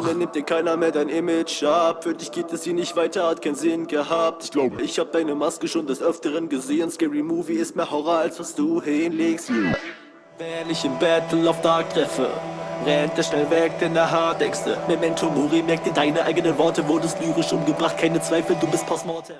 Mittlerweile nimmt dir keiner mehr dein Image ab. Für dich geht es hier nicht weiter, hat keinen Sinn gehabt. Ich glaube, ich hab deine Maske schon des Öfteren gesehen. Scary Movie ist mehr Horror, als was du hinlegst. Wenn ich im Battle of Dark treffe, rennt er schnell weg, denn er hat Ängste. Memento Mori, merk dir deine eigenen Worte, wurdest lyrisch umgebracht, keine Zweifel, du bist Postmortem.